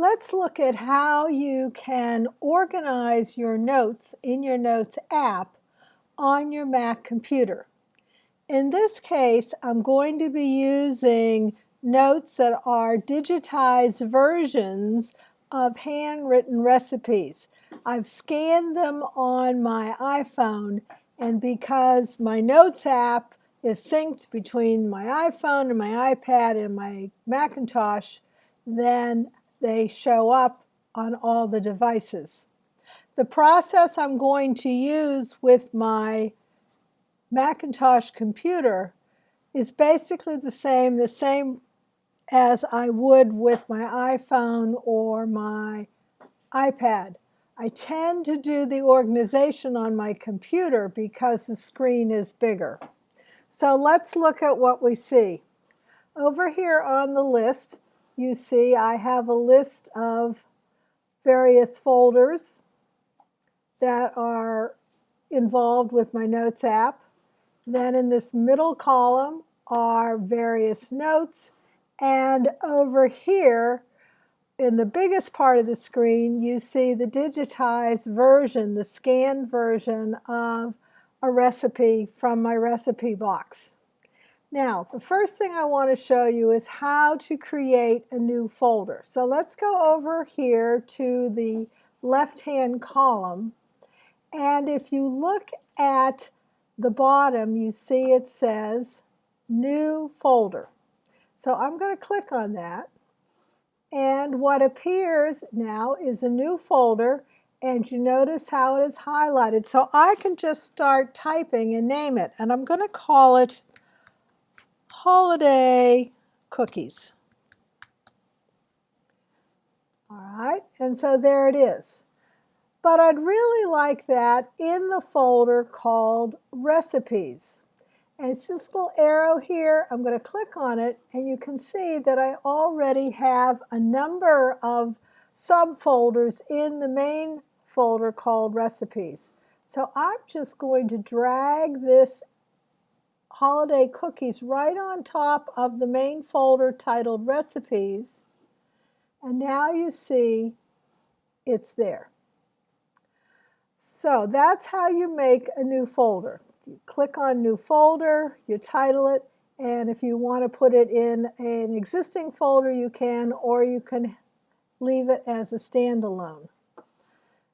let's look at how you can organize your notes in your Notes app on your Mac computer. In this case, I'm going to be using notes that are digitized versions of handwritten recipes. I've scanned them on my iPhone and because my Notes app is synced between my iPhone and my iPad and my Macintosh, then they show up on all the devices. The process I'm going to use with my Macintosh computer is basically the same, the same as I would with my iPhone or my iPad. I tend to do the organization on my computer because the screen is bigger. So let's look at what we see. Over here on the list, you see I have a list of various folders that are involved with my Notes app. Then in this middle column are various notes. And over here, in the biggest part of the screen, you see the digitized version, the scanned version of a recipe from my recipe box. Now, the first thing I want to show you is how to create a new folder. So let's go over here to the left-hand column. And if you look at the bottom, you see it says New Folder. So I'm going to click on that. And what appears now is a new folder and you notice how it is highlighted. So I can just start typing and name it. And I'm going to call it holiday cookies. All right, and so there it is. But I'd really like that in the folder called recipes. And it's this little arrow here. I'm going to click on it and you can see that I already have a number of subfolders in the main folder called recipes. So I'm just going to drag this holiday cookies right on top of the main folder titled recipes. And now you see it's there. So that's how you make a new folder. You click on new folder, you title it, and if you want to put it in an existing folder, you can, or you can leave it as a standalone.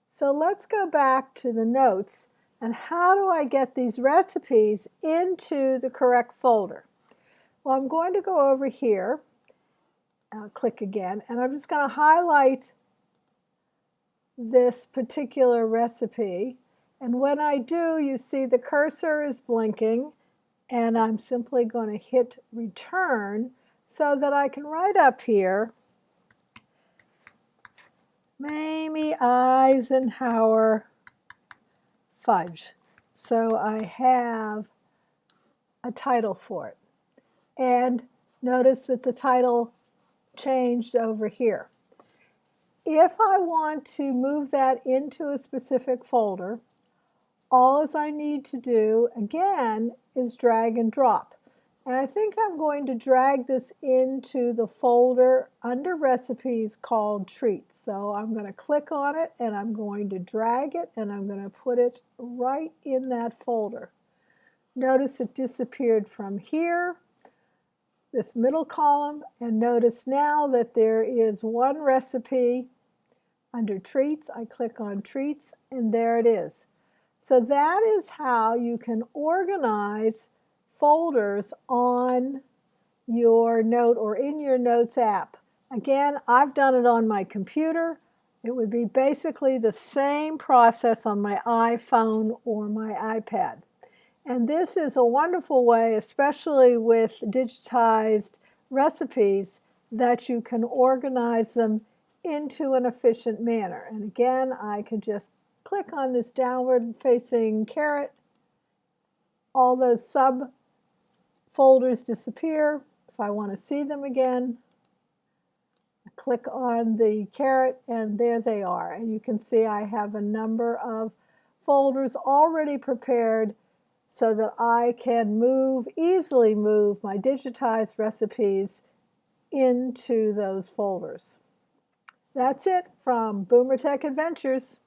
So let's go back to the notes and how do I get these recipes into the correct folder? Well, I'm going to go over here, I'll click again, and I'm just going to highlight this particular recipe. And when I do, you see the cursor is blinking, and I'm simply going to hit return so that I can write up here Mamie Eisenhower fudge. So I have a title for it. And notice that the title changed over here. If I want to move that into a specific folder, all I need to do, again, is drag and drop. And I think I'm going to drag this into the folder under recipes called treats. So I'm going to click on it and I'm going to drag it and I'm going to put it right in that folder. Notice it disappeared from here, this middle column, and notice now that there is one recipe under treats. I click on treats and there it is. So that is how you can organize folders on your note or in your notes app. Again, I've done it on my computer. It would be basically the same process on my iPhone or my iPad. And this is a wonderful way, especially with digitized recipes, that you can organize them into an efficient manner. And again, I can just click on this downward facing caret. All those sub folders disappear. If I want to see them again, I click on the caret and there they are. And you can see I have a number of folders already prepared so that I can move, easily move my digitized recipes into those folders. That's it from Boomer Tech Adventures.